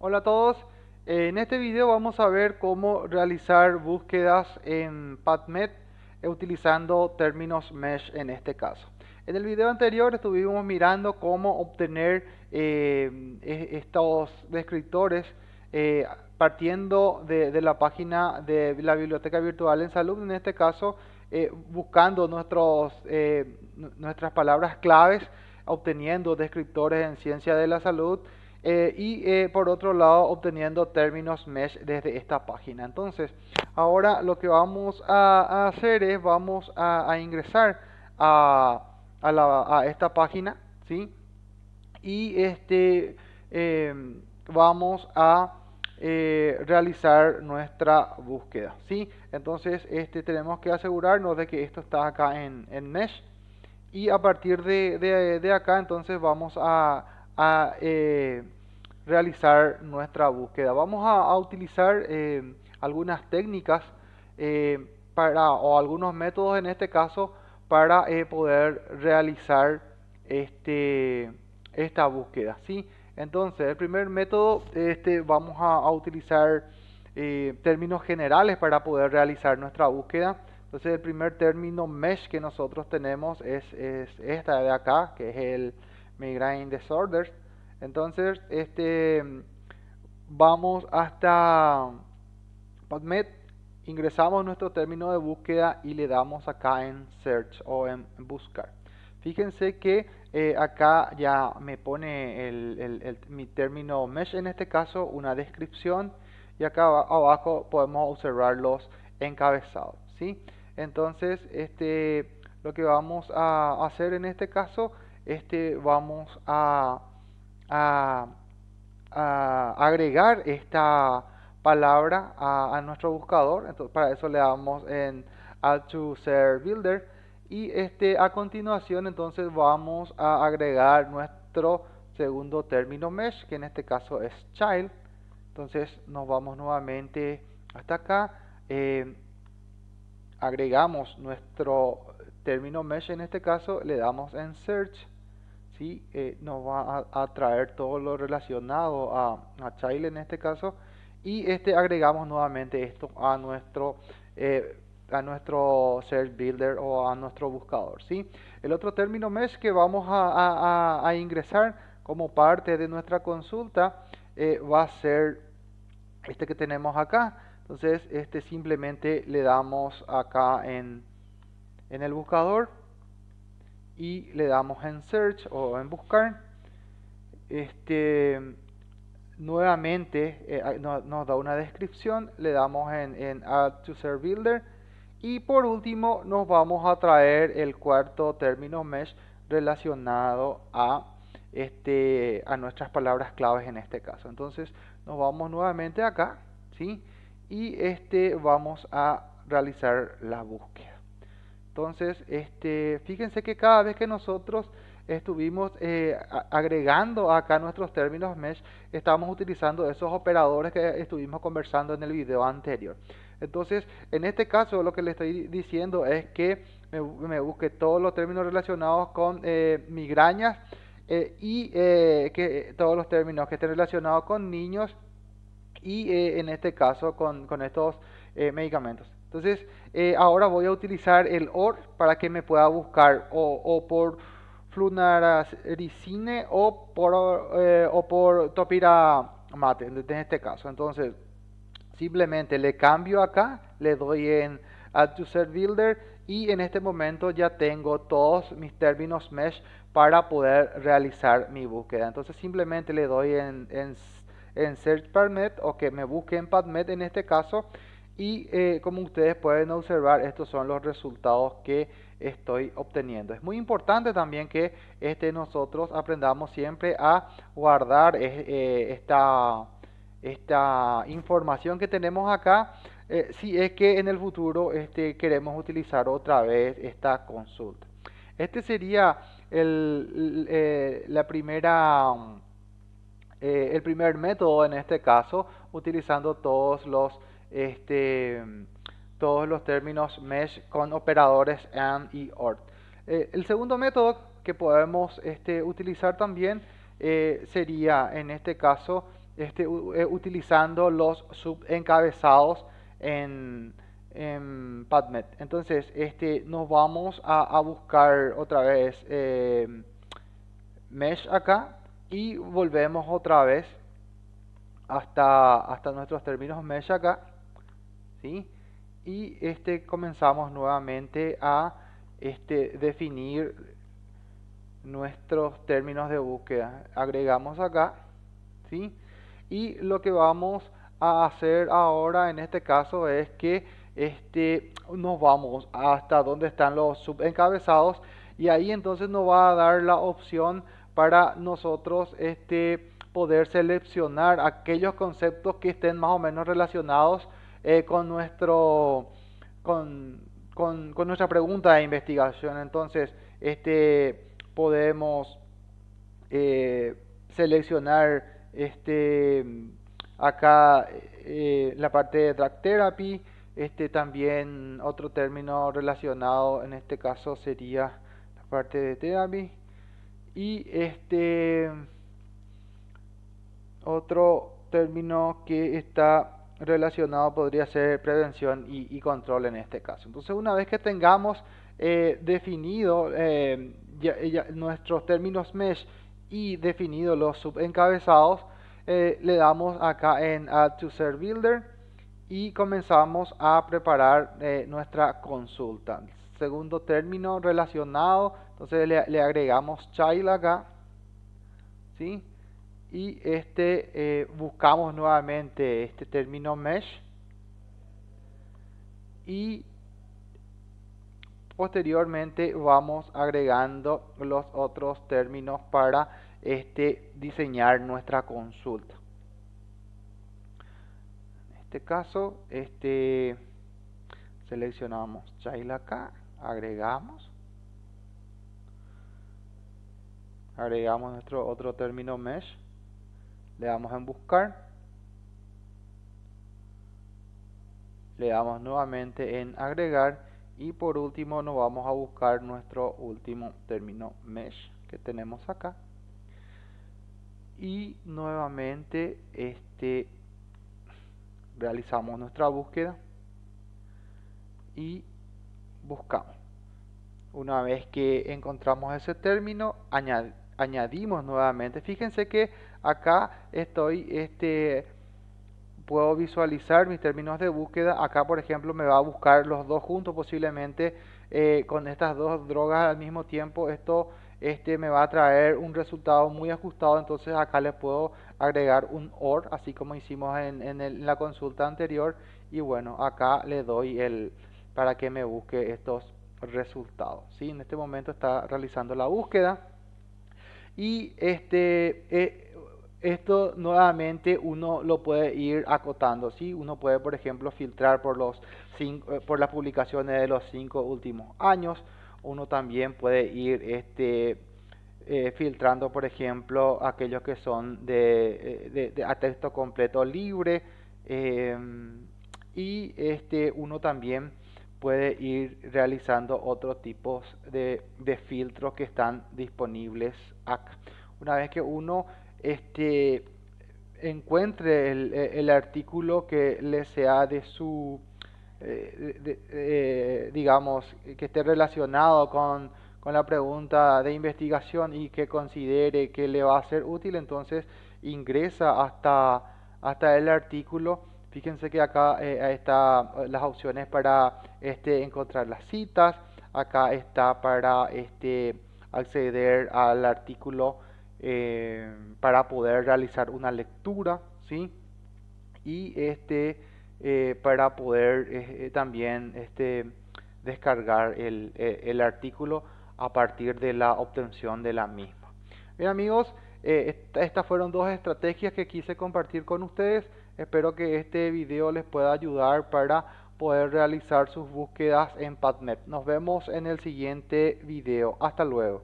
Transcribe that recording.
Hola a todos, en este video vamos a ver cómo realizar búsquedas en PubMed utilizando términos mesh en este caso. En el video anterior estuvimos mirando cómo obtener eh, estos descriptores eh, partiendo de, la página de la biblioteca virtual en salud, en este caso eh, buscando nuestros, nuestras palabras claves, obteniendo descriptores en ciencia de la salud, eh, y eh, por otro lado obteniendo términos mesh desde esta página. Entonces, ahora lo que vamos a, hacer es vamos a, ingresar a, esta página, ¿sí? Y este em, vamos a eh, realizar nuestra búsqueda, ¿sí? Entonces, este tenemos que asegurarnos de que esto está acá en, mesh y a partir de, acá entonces vamos a, realizar nuestra búsqueda. Vamos a, utilizar eh, algunas técnicas eh, para, o algunos métodos en este caso para eh, poder realizar este, esta búsqueda. ¿sí? Entonces, el primer método, este, vamos a, utilizar términos generales para poder realizar nuestra búsqueda. Entonces, el primer término mesh que nosotros tenemos es, es esta de acá, que es el migraine disorders. Entonces, este, vamos hasta PubMed, ingresamos nuestro término de búsqueda y le damos acá en Search o en Buscar. Fíjense que eh, acá ya me pone el, mi término mesh, en este caso una descripción, y acá abajo podemos observar los encabezados. ¿sí? Entonces, este, lo que vamos a hacer en este caso, este, vamos a a, agregar esta palabra a, nuestro buscador. Entonces, para eso le damos en Add to Ser Builder. Y este, a continuación entonces vamos a agregar nuestro segundo término mesh, que en este caso es child. Entonces nos vamos nuevamente hasta acá. Eh, agregamos nuestro término mesh en este caso, le damos en search ¿sí? Eh, nos va a, traer todo lo relacionado a, a en este caso y este agregamos nuevamente esto a nuestro eh, a nuestro search builder o a nuestro buscador ¿sí? el otro término mesh que vamos a, ingresar como parte de nuestra consulta eh, va a ser este que tenemos acá entonces este simplemente le damos acá en, en el buscador y le damos en search o en buscar. Este nuevamente eh, nos da una descripción le damos en, en add to ser builder y por último nos vamos a traer el cuarto término mesh relacionado a este a nuestras palabras claves en este caso. Entonces nos vamos nuevamente acá ¿sí? y este vamos a realizar la búsqueda entonces, este, fíjense que cada vez que nosotros estuvimos eh, agregando acá nuestros términos mesh, estamos utilizando esos operadores que estuvimos conversando en el video anterior. Entonces, en este caso lo que le estoy diciendo es que me, busque todos los términos relacionados con eh, migrañas eh, y que todos los términos que estén relacionados con niños y en este caso con estos medicamentos. Entonces, eh, ahora voy a utilizar el OR para que me pueda buscar o, por flunaricine o por, eh, o por topiramate, en este caso. Entonces, simplemente le cambio acá, le doy en Add to Ser Builder y en este momento ya tengo todos mis términos mesh para poder realizar mi búsqueda. Entonces simplemente le doy en, en, en Search PubMed o que me busque en PubMed en este caso y eh, como ustedes pueden observar estos son los resultados que estoy obteniendo. Es muy importante también que este nosotros aprendamos siempre a guardar eh, eh, esta esta información que tenemos acá. Si es que en el futuro este, queremos utilizar otra vez esta consulta. Este sería el, la primera el primer método en este caso utilizando todos los este, todos los términos mesh con operadores AND y OR. Eh, el segundo método que podemos este, utilizar también eh, sería en este caso este, utilizando los subencabezados en, en PubMed. Entonces, nos vamos a, buscar otra vez mesh acá y volvemos otra vez hasta, hasta nuestros términos mesh acá. Y este, comenzamos nuevamente a este, definir nuestros términos de búsqueda. Agregamos acá. ¿sí? Y lo que vamos a hacer ahora en este caso es que este, nos vamos hasta donde están los subencabezados y ahí entonces nos va a dar la opción para nosotros este, poder seleccionar aquellos conceptos que estén más o menos relacionados eh, con, nuestro, con, con, nuestra pregunta de investigación. Entonces, este, podemos eh, seleccionar este, acá eh, la parte de drag therapy, este, también otro término relacionado en este caso sería la parte de therapy y este otro término que está relacionado podría ser prevención y, control en este caso. Entonces una vez que tengamos eh, definido eh, nuestros términos mesh y definido los subencabezados, eh, le damos acá en Add to Serve Builder y comenzamos a preparar nuestra consulta. Segundo término relacionado entonces le, agregamos child acá. ¿sí? Y este eh, buscamos nuevamente este término mesh. Y posteriormente vamos agregando los otros términos para este, diseñar nuestra consulta. En este caso, este, seleccionamos child acá, agregamos agregamos nuestro otro término mesh le damos en buscar. Le damos nuevamente en agregar. Y por último nos vamos a buscar nuestro último término mesh que tenemos acá. Y nuevamente este realizamos nuestra búsqueda y buscamos. Una vez que encontramos ese término añadimos añadimos nuevamente. Fíjense que acá estoy, este, puedo visualizar mis términos de búsqueda. Acá, por ejemplo, me va a buscar los dos juntos posiblemente eh, con estas dos drogas al mismo tiempo. Esto este, me va a traer un resultado muy ajustado. Entonces acá le puedo agregar un OR, así como hicimos en, en, la consulta anterior. Y bueno, acá le doy el para que me busque estos resultados. ¿sí? En este momento está realizando la búsqueda. Y este, eh, esto nuevamente uno lo puede ir acotando, ¿sí? Uno puede, por ejemplo, filtrar por, los cinco, eh, por las publicaciones de los cinco últimos años. Uno también puede ir este, eh, filtrando, por ejemplo, aquellos que son de, de, a texto completo libre. y este, uno también puede ir realizando otros tipos de, filtros que están disponibles acá. Una vez que uno este, encuentre el, artículo que le sea de su, eh, eh, digamos, que esté relacionado con, con la pregunta de investigación y que considere que le va a ser útil, entonces ingresa hasta, hasta el artículo Fíjense que acá eh, está eh, las opciones para este, encontrar las citas. Acá está para este, acceder al artículo eh, para poder realizar una lectura. ¿sí? Y este, para poder también este, descargar el, el, artículo a partir de la obtención de la misma. Bien amigos, estas fueron dos estrategias que quise compartir con ustedes. Espero que este video les pueda ayudar para poder realizar sus búsquedas en PubMed. Nos vemos en el siguiente video. Hasta luego.